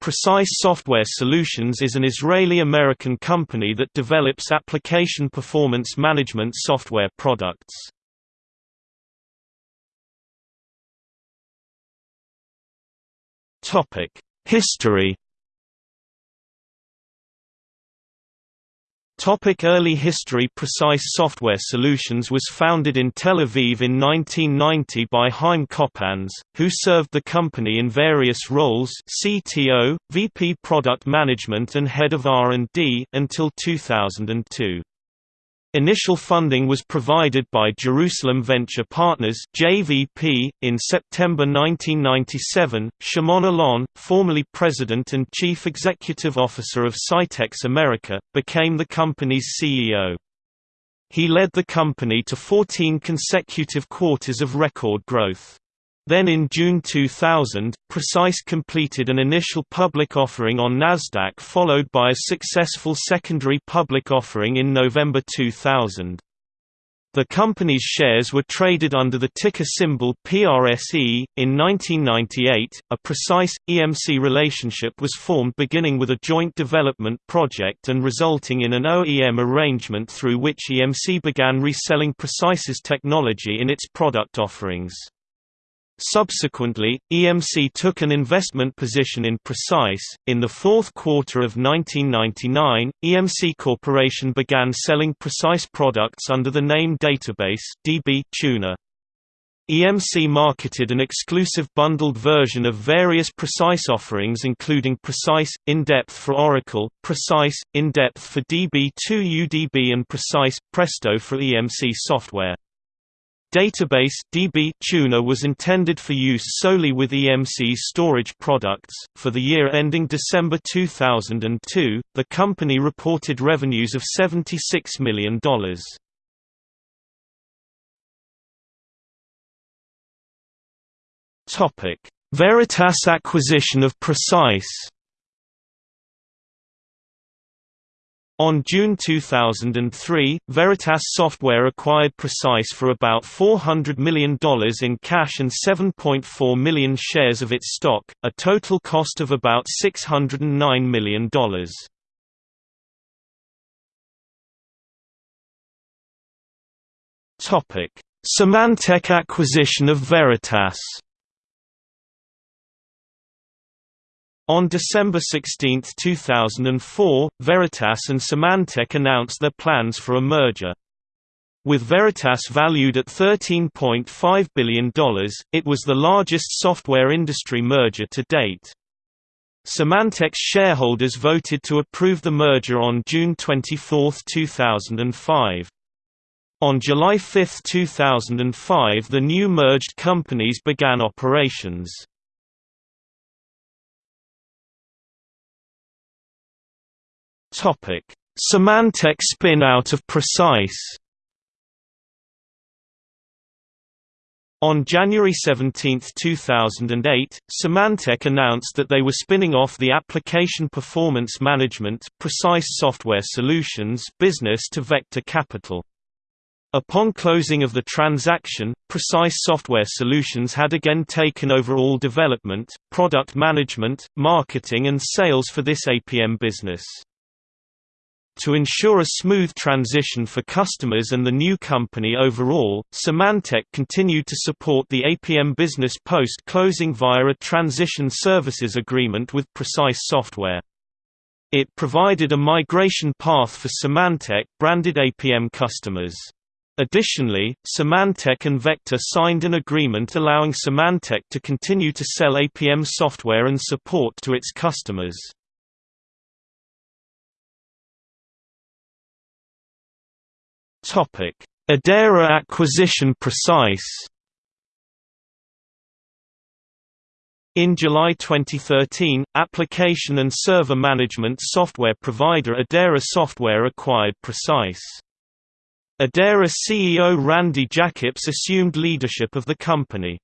Precise Software Solutions is an Israeli-American company that develops application performance management software products. History Topic early history Precise Software Solutions was founded in Tel Aviv in 1990 by Chaim Kopans, who served the company in various roles CTO, VP Product Management and Head of R&D until 2002. Initial funding was provided by Jerusalem Venture Partners (JVP). In September 1997, Shimon Alon, formerly president and chief executive officer of Scitex America, became the company's CEO. He led the company to 14 consecutive quarters of record growth. Then in June 2000, Precise completed an initial public offering on Nasdaq followed by a successful secondary public offering in November 2000. The company's shares were traded under the ticker symbol PRSE. In 1998, a precise EMC relationship was formed beginning with a joint development project and resulting in an OEM arrangement through which EMC began reselling Precise's technology in its product offerings. Subsequently, EMC took an investment position in Precise. In the fourth quarter of 1999, EMC Corporation began selling Precise products under the name Database DB Tuner. EMC marketed an exclusive bundled version of various Precise offerings including Precise, In-Depth for Oracle, Precise, In-Depth for DB2 UDB and Precise, Presto for EMC software. Database DB Tuner was intended for use solely with EMC's storage products. For the year ending December 2002, the company reported revenues of $76 million. Topic: Veritas acquisition of Precise. On June 2003, Veritas Software acquired Precise for about $400 million in cash and 7.4 million shares of its stock, a total cost of about $609 million. Symantec acquisition of Veritas On December 16, 2004, Veritas and Symantec announced their plans for a merger. With Veritas valued at $13.5 billion, it was the largest software industry merger to date. Symantec's shareholders voted to approve the merger on June 24, 2005. On July 5, 2005 the new merged companies began operations. Topic: Symantec spin-out of Precise. On January 17, 2008, Symantec announced that they were spinning off the Application Performance Management Precise Software Solutions business to Vector Capital. Upon closing of the transaction, Precise Software Solutions had again taken over all development, product management, marketing and sales for this APM business. To ensure a smooth transition for customers and the new company overall, Symantec continued to support the APM business post-closing via a transition services agreement with Precise Software. It provided a migration path for Symantec-branded APM customers. Additionally, Symantec and Vector signed an agreement allowing Symantec to continue to sell APM software and support to its customers. Idera acquisition Precise. In July 2013, application and server management software provider Idera Software acquired Precise. Idera CEO Randy Jacobs assumed leadership of the company.